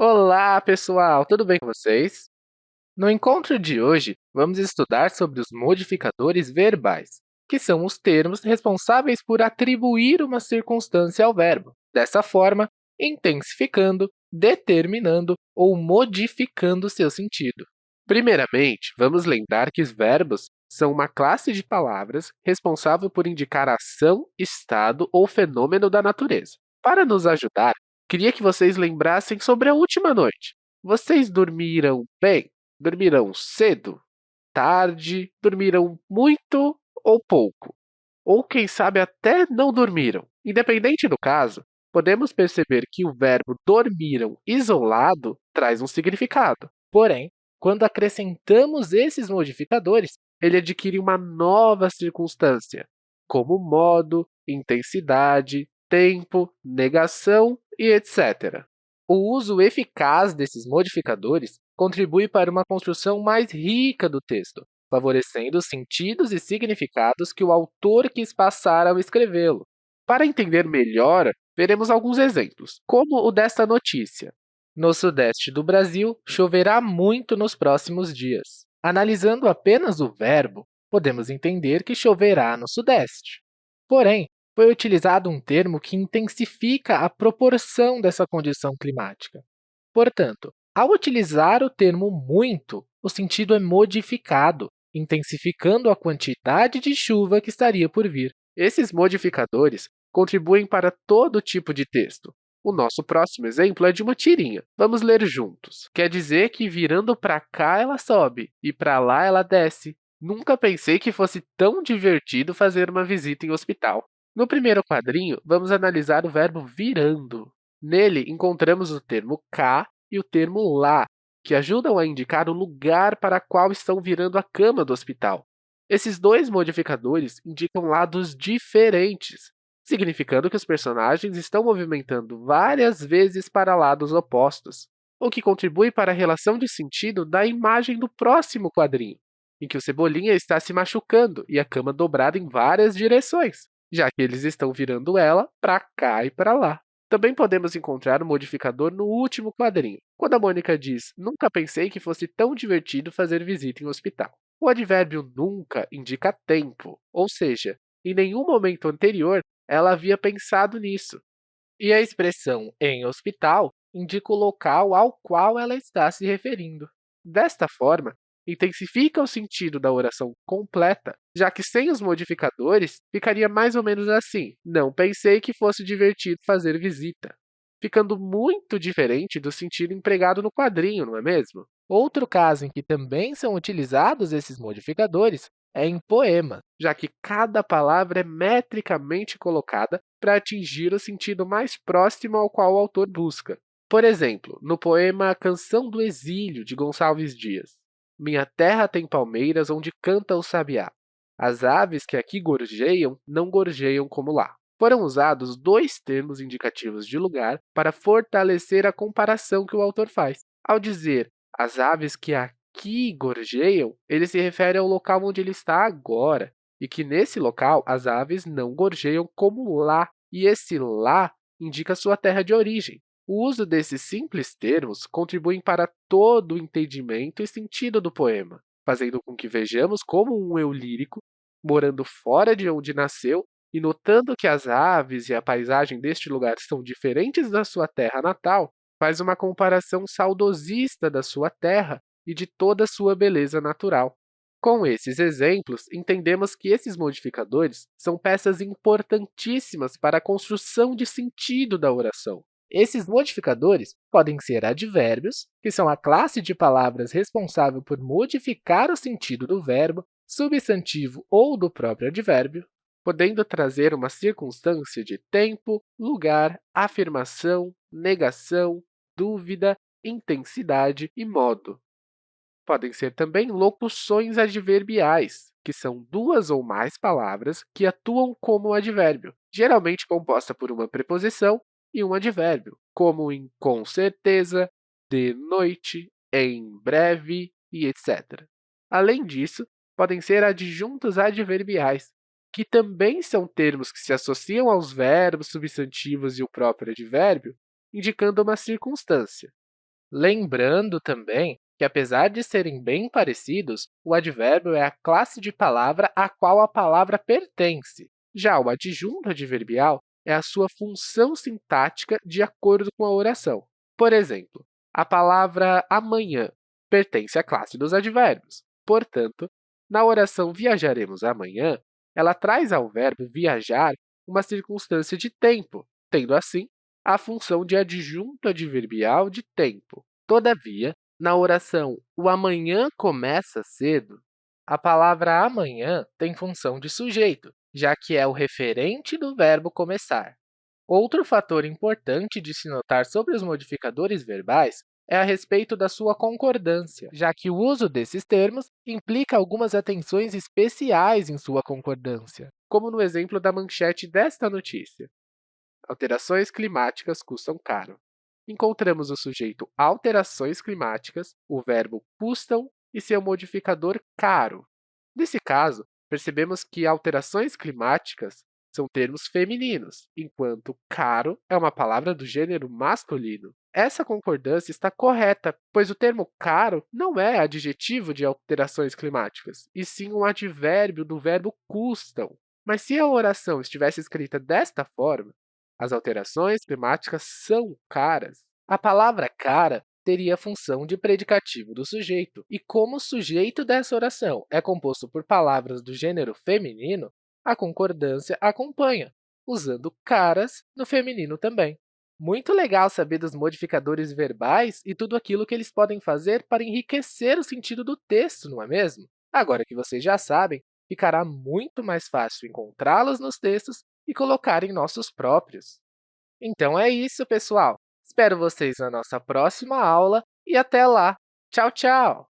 Olá, pessoal! Tudo bem com vocês? No encontro de hoje, vamos estudar sobre os modificadores verbais, que são os termos responsáveis por atribuir uma circunstância ao verbo, dessa forma, intensificando, determinando ou modificando seu sentido. Primeiramente, vamos lembrar que os verbos são uma classe de palavras responsável por indicar ação, estado ou fenômeno da natureza. Para nos ajudar, queria que vocês lembrassem sobre a última noite. Vocês dormiram bem? Dormiram cedo? Tarde? Dormiram muito ou pouco? Ou, quem sabe, até não dormiram? Independente do caso, podemos perceber que o verbo dormiram isolado traz um significado. Porém, quando acrescentamos esses modificadores, ele adquire uma nova circunstância, como modo, intensidade, tempo, negação e etc. O uso eficaz desses modificadores contribui para uma construção mais rica do texto, favorecendo os sentidos e significados que o autor quis passar ao escrevê-lo. Para entender melhor, veremos alguns exemplos, como o desta notícia. No sudeste do Brasil, choverá muito nos próximos dias. Analisando apenas o verbo, podemos entender que choverá no sudeste. Porém, foi utilizado um termo que intensifica a proporção dessa condição climática. Portanto, ao utilizar o termo muito, o sentido é modificado, intensificando a quantidade de chuva que estaria por vir. Esses modificadores contribuem para todo tipo de texto, o nosso próximo exemplo é de uma tirinha. Vamos ler juntos. Quer dizer que virando para cá ela sobe e para lá ela desce. Nunca pensei que fosse tão divertido fazer uma visita em hospital. No primeiro quadrinho, vamos analisar o verbo virando. Nele, encontramos o termo cá e o termo lá, que ajudam a indicar o lugar para qual estão virando a cama do hospital. Esses dois modificadores indicam lados diferentes, significando que os personagens estão movimentando várias vezes para lados opostos, o que contribui para a relação de sentido da imagem do próximo quadrinho, em que o Cebolinha está se machucando e a cama dobrada em várias direções, já que eles estão virando ela para cá e para lá. Também podemos encontrar o modificador no último quadrinho, quando a Mônica diz Nunca pensei que fosse tão divertido fazer visita em hospital. O advérbio nunca indica tempo, ou seja, em nenhum momento anterior ela havia pensado nisso. E a expressão em hospital indica o local ao qual ela está se referindo. Desta forma, intensifica o sentido da oração completa, já que sem os modificadores ficaria mais ou menos assim, não pensei que fosse divertido fazer visita, ficando muito diferente do sentido empregado no quadrinho, não é mesmo? Outro caso em que também são utilizados esses modificadores é em poema, já que cada palavra é metricamente colocada para atingir o sentido mais próximo ao qual o autor busca. Por exemplo, no poema Canção do Exílio, de Gonçalves Dias, Minha terra tem palmeiras onde canta o sabiá. As aves que aqui gorjeiam não gorjeiam como lá. Foram usados dois termos indicativos de lugar para fortalecer a comparação que o autor faz. Ao dizer as aves que aqui gorjeiam, ele se refere ao local onde ele está agora, e que nesse local as aves não gorjeiam como lá, e esse lá indica sua terra de origem. O uso desses simples termos contribui para todo o entendimento e sentido do poema, fazendo com que vejamos como um eu lírico, morando fora de onde nasceu e notando que as aves e a paisagem deste lugar são diferentes da sua terra natal, faz uma comparação saudosista da sua terra e de toda a sua beleza natural. Com esses exemplos, entendemos que esses modificadores são peças importantíssimas para a construção de sentido da oração. Esses modificadores podem ser advérbios, que são a classe de palavras responsável por modificar o sentido do verbo, substantivo ou do próprio advérbio, podendo trazer uma circunstância de tempo, lugar, afirmação, negação, dúvida, intensidade e modo. Podem ser também locuções adverbiais, que são duas ou mais palavras que atuam como advérbio, geralmente composta por uma preposição e um advérbio, como em com certeza, de noite, em breve e etc. Além disso, podem ser adjuntos adverbiais, que também são termos que se associam aos verbos, substantivos e o próprio advérbio, indicando uma circunstância. Lembrando também que, apesar de serem bem parecidos, o advérbio é a classe de palavra a qual a palavra pertence. Já o adjunto adverbial é a sua função sintática de acordo com a oração. Por exemplo, a palavra amanhã pertence à classe dos advérbios. Portanto, na oração viajaremos amanhã, ela traz ao verbo viajar uma circunstância de tempo, tendo assim a função de adjunto adverbial de tempo. Todavia, na oração o amanhã começa cedo, a palavra amanhã tem função de sujeito, já que é o referente do verbo começar. Outro fator importante de se notar sobre os modificadores verbais é a respeito da sua concordância, já que o uso desses termos implica algumas atenções especiais em sua concordância, como no exemplo da manchete desta notícia. Alterações climáticas custam caro. Encontramos o sujeito alterações climáticas, o verbo custam e seu modificador caro. Nesse caso, percebemos que alterações climáticas são termos femininos, enquanto caro é uma palavra do gênero masculino. Essa concordância está correta, pois o termo caro não é adjetivo de alterações climáticas, e sim um advérbio do verbo custam. Mas se a oração estivesse escrita desta forma, as alterações climáticas são caras, a palavra cara teria a função de predicativo do sujeito. E como o sujeito dessa oração é composto por palavras do gênero feminino, a concordância acompanha, usando caras no feminino também. Muito legal saber dos modificadores verbais e tudo aquilo que eles podem fazer para enriquecer o sentido do texto, não é mesmo? Agora que vocês já sabem, ficará muito mais fácil encontrá-los nos textos e colocar em nossos próprios. Então é isso, pessoal! Espero vocês na nossa próxima aula e até lá! Tchau, tchau!